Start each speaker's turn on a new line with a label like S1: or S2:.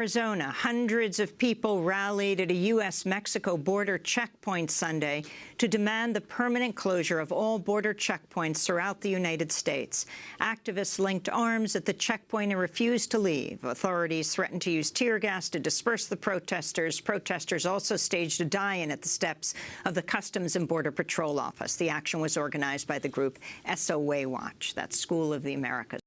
S1: Arizona, hundreds of people rallied at a U.S.-Mexico border checkpoint Sunday to demand the permanent closure of all border checkpoints throughout the United States. Activists linked arms at the checkpoint and refused to leave. Authorities threatened to use tear gas to disperse the protesters. Protesters also staged a die-in at the steps of the Customs and Border Patrol office. The action was organized by the group SOA Watch, that School of the Americas.